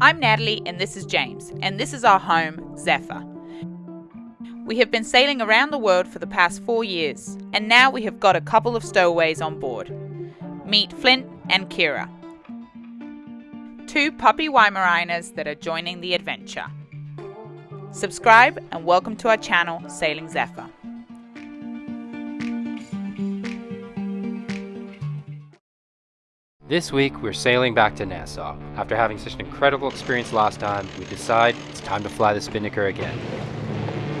I'm Natalie and this is James, and this is our home, Zephyr. We have been sailing around the world for the past four years, and now we have got a couple of stowaways on board. Meet Flint and Kira, two puppy Weimaraners that are joining the adventure. Subscribe and welcome to our channel, Sailing Zephyr. This week, we're sailing back to Nassau. After having such an incredible experience last time, we decide it's time to fly the Spinnaker again.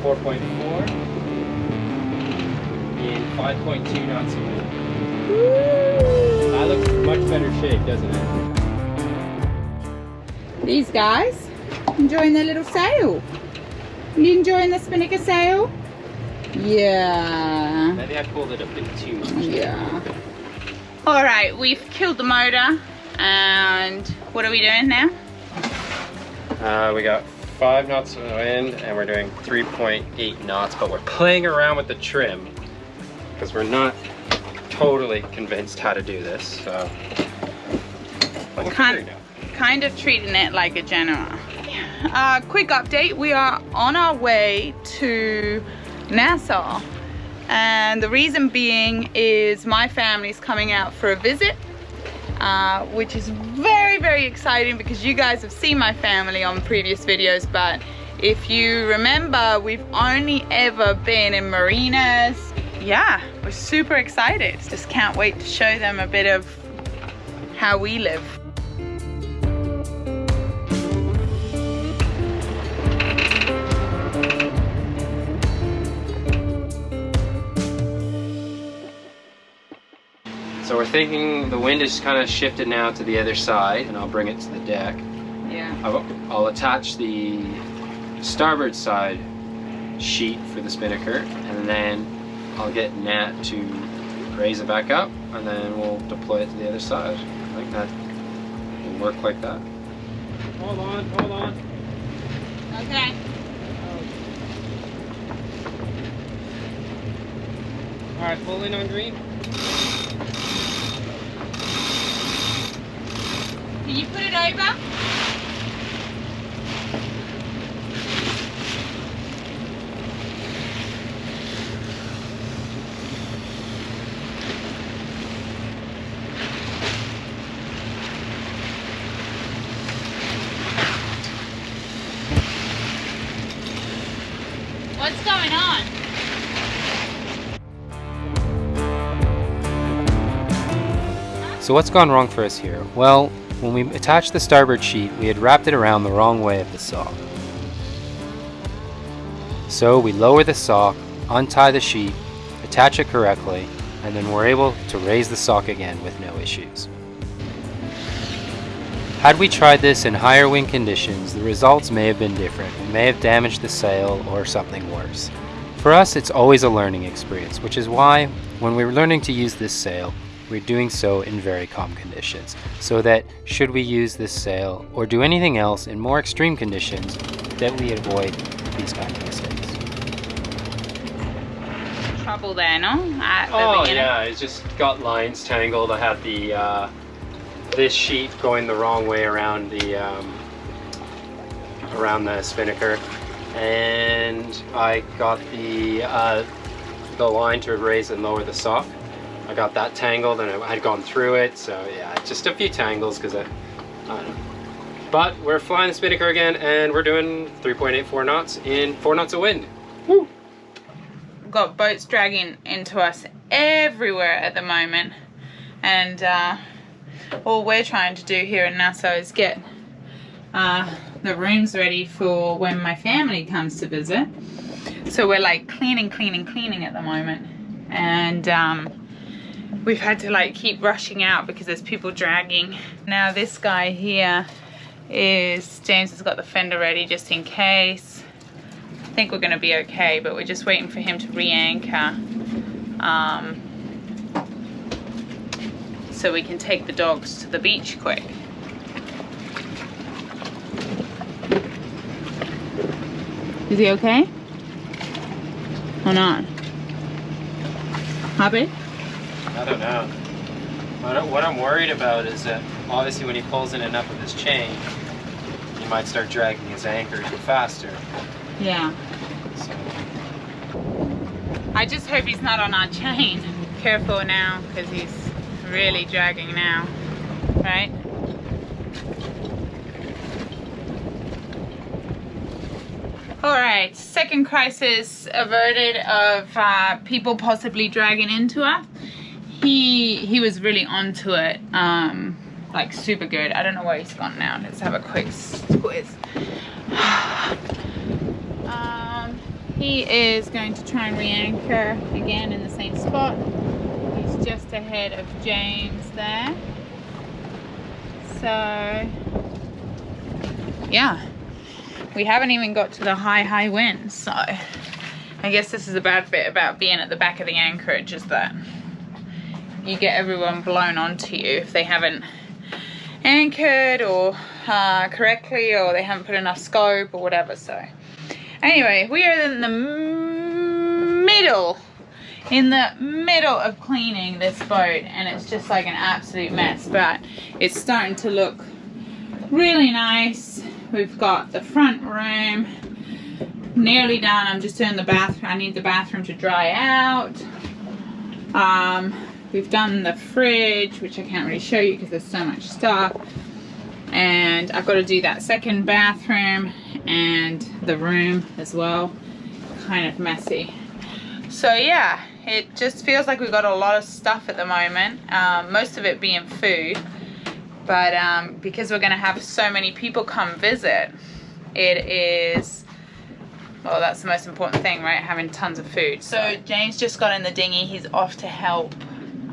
4.4 in 5.2 knots of wind. That looks much better shape, doesn't it? These guys enjoying their little sail. You enjoying the Spinnaker sail? Yeah. Maybe I pulled it a bit too much. Yeah. All right, we've killed the motor, and what are we doing now? Uh, we got five knots of wind, and we're doing 3.8 knots, but we're playing around with the trim because we're not totally convinced how to do this. So, Kind- figuring it out. kind of treating it like a Genoa. Uh, quick update, we are on our way to Nassau. And the reason being is my family's coming out for a visit, uh, which is very, very exciting because you guys have seen my family on previous videos, but if you remember, we've only ever been in marinas. Yeah, we're super excited. Just can't wait to show them a bit of how we live. So we're thinking the wind is kind of shifted now to the other side, and I'll bring it to the deck. Yeah. I'll, I'll attach the starboard side sheet for the spinnaker, and then I'll get Nat to raise it back up, and then we'll deploy it to the other side. I think that will work like that. Hold on, hold on. Okay. All right, pull in on green. Can you put it over? What's going on? So what's gone wrong for us here? Well, when we attached the starboard sheet, we had wrapped it around the wrong way of the sock. So we lower the sock, untie the sheet, attach it correctly, and then we're able to raise the sock again with no issues. Had we tried this in higher wind conditions, the results may have been different. We may have damaged the sail or something worse. For us, it's always a learning experience, which is why, when we're learning to use this sail, we're doing so in very calm conditions, so that should we use this sail or do anything else in more extreme conditions, that we avoid these kind of mistakes. Trouble there, no? At the Oh beginning. yeah, it's just got lines tangled. I had the uh, this sheet going the wrong way around the um, around the spinnaker, and I got the uh, the line to raise and lower the sock. I got that tangled, and I had gone through it. So yeah, just a few tangles because I, I don't know. But we're flying the spinnaker again, and we're doing 3.84 knots in four knots of wind. Woo! got boats dragging into us everywhere at the moment and uh, all we're trying to do here in Nassau is get uh, the rooms ready for when my family comes to visit so we're like cleaning cleaning cleaning at the moment and um, we've had to like keep rushing out because there's people dragging now this guy here is James has got the fender ready just in case I think we're going to be okay, but we're just waiting for him to re-anchor um, so we can take the dogs to the beach quick. Is he okay? Or not? Happy? I don't know. What I'm worried about is that obviously when he pulls in enough of his chain, he might start dragging his anchor even faster. Yeah. So, I just hope he's not on our chain. Careful now, because he's really dragging now. Right? Alright, second crisis averted of uh, people possibly dragging into us. He he was really onto it. Um, like super good. I don't know where he's gone now. Let's have a quick squeeze. um, he is going to try and re-anchor again in the same spot. He's just ahead of James there. So, yeah. We haven't even got to the high, high winds, so I guess this is a bad bit about being at the back of the anchorage is that you get everyone blown onto you if they haven't anchored or uh, correctly or they haven't put enough scope or whatever so. Anyway we are in the middle in the middle of cleaning this boat and it's just like an absolute mess but it's starting to look really nice. We've got the front room nearly done. I'm just doing the bathroom I need the bathroom to dry out. Um, We've done the fridge, which I can't really show you because there's so much stuff. And I've got to do that second bathroom and the room as well. Kind of messy. So yeah, it just feels like we've got a lot of stuff at the moment. Um, most of it being food. But um, because we're going to have so many people come visit, it is well that's the most important thing right having tons of food so James just got in the dinghy he's off to help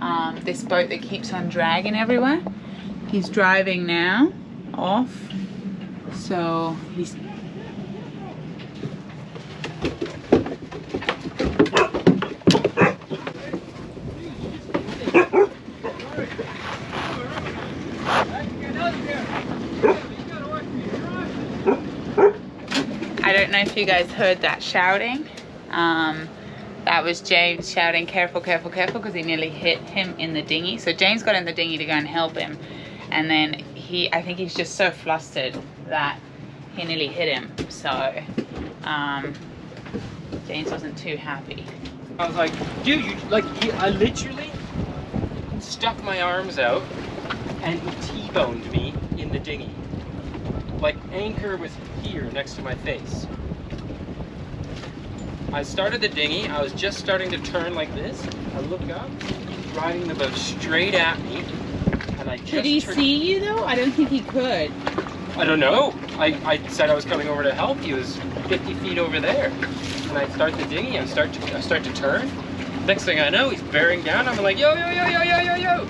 um, this boat that keeps on dragging everywhere. He's driving now off. So he's I don't know if you guys heard that shouting. Um, that was James shouting, careful, careful, careful, because he nearly hit him in the dinghy. So James got in the dinghy to go and help him. And then he, I think he's just so flustered that he nearly hit him. So um, James wasn't too happy. I was like, dude, you, like, he, I literally stuck my arms out and he T-boned me in the dinghy. Like, anchor was here next to my face. I started the dinghy, I was just starting to turn like this. I look up, riding the boat straight at me. And I just Could he see you though? I don't think he could. I don't know. I, I said I was coming over to help. He was 50 feet over there. And I start the dinghy, I start to I start to turn. Next thing I know, he's bearing down. I'm like, yo, yo, yo, yo, yo, yo, yo.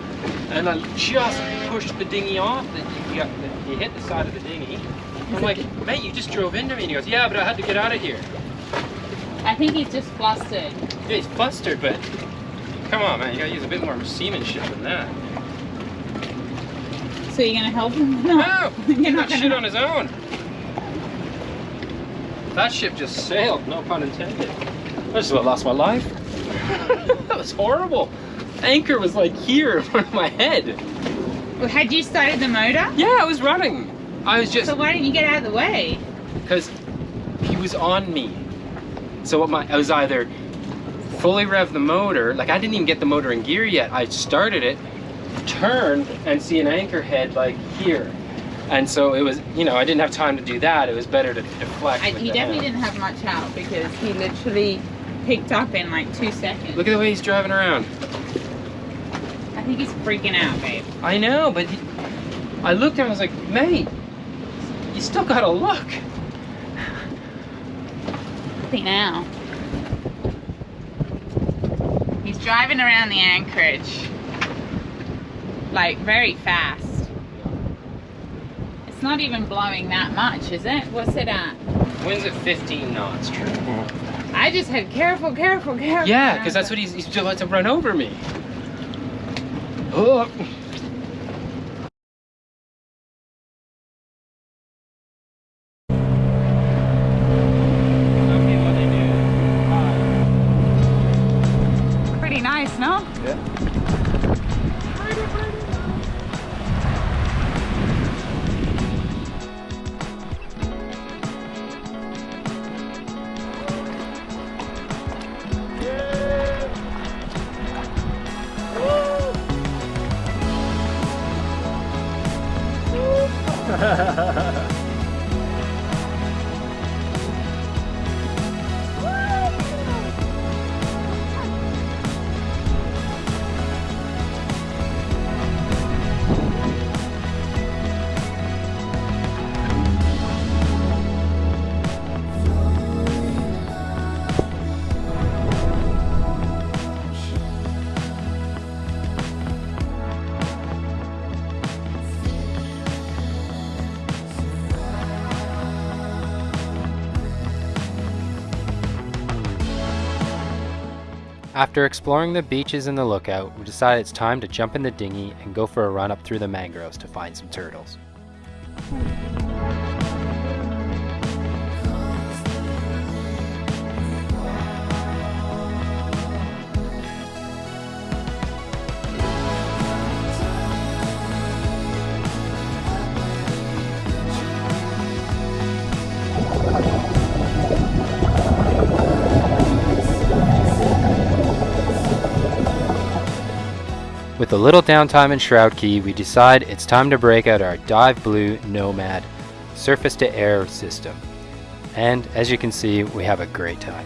And I just pushed the dinghy off. He, he hit the side of the dinghy. I'm like, mate, you just drove into me. And he goes, yeah, but I had to get out of here. I think he's just flustered. Yeah, he's flustered, but come on, man, you gotta use a bit more seamanship than that. So you're gonna help him? No, you're he's not shit on his own. That ship just sailed, no pun intended. I just about lost my life. that was horrible. Anchor was like here in front of my head. Well, had you started the motor? Yeah, I was running. I was just So why didn't you get out of the way? because he was on me. So what my I was either fully rev the motor, like I didn't even get the motor in gear yet. I started it, turned, and see an anchor head like here. And so it was, you know, I didn't have time to do that. It was better to deflect. I, he definitely didn't have much out because he literally picked up in like two seconds. Look at the way he's driving around. I think he's freaking out, babe. I know, but he, I looked at him. I was like, mate, you still gotta look. See now. He's driving around the anchorage like very fast. It's not even blowing that much, is it? What's it at? Wind's at 15 knots, true. Mm. I just had careful, careful, careful. Yeah, because that's what he's, he's about to run over me. Oh. After exploring the beaches and the lookout, we decided it's time to jump in the dinghy and go for a run up through the mangroves to find some turtles. With a little downtime in Shroud Cay, we decide it's time to break out our Dive Blue Nomad surface to air system. And as you can see, we have a great time.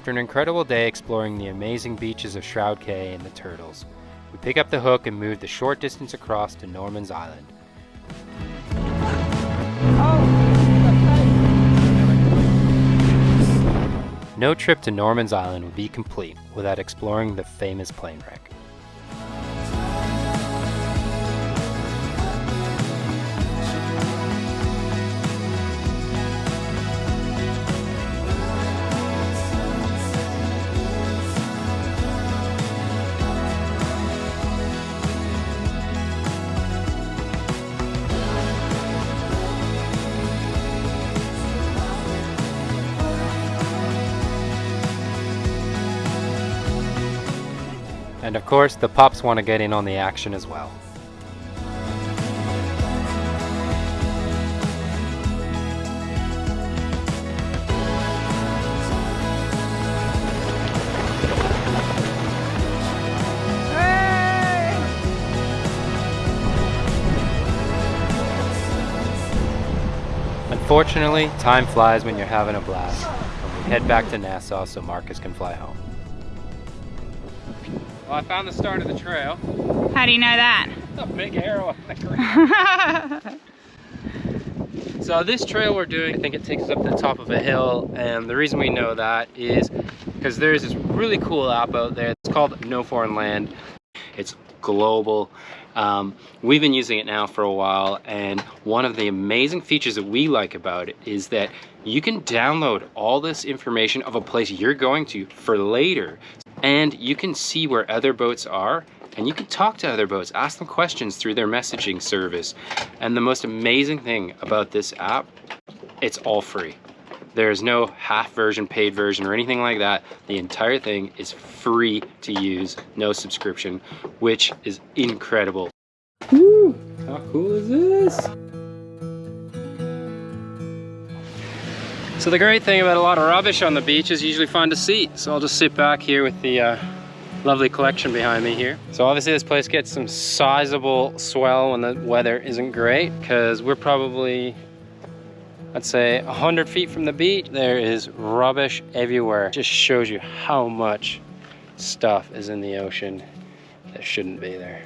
After an incredible day exploring the amazing beaches of Shroud Cay and the Turtles, we pick up the hook and move the short distance across to Norman's Island. No trip to Norman's Island would be complete without exploring the famous plane wreck. And of course, the pups want to get in on the action as well. Unfortunately, time flies when you're having a blast, we head back to Nassau so Marcus can fly home. Well, I found the start of the trail. How do you know that? a big arrow on the ground. so this trail we're doing, I think it takes us up to the top of a hill. And the reason we know that is because there's this really cool app out there. It's called No Foreign Land. It's global. Um, we've been using it now for a while and one of the amazing features that we like about it is that you can download all this information of a place you're going to for later and you can see where other boats are and you can talk to other boats, ask them questions through their messaging service. And the most amazing thing about this app, it's all free. There's no half version, paid version, or anything like that. The entire thing is free to use, no subscription, which is incredible. Woo! How cool is this? So the great thing about a lot of rubbish on the beach is usually find a seat. So I'll just sit back here with the uh, lovely collection behind me here. So obviously this place gets some sizable swell when the weather isn't great because we're probably, I'd say 100 feet from the beach. There is rubbish everywhere. Just shows you how much stuff is in the ocean that shouldn't be there.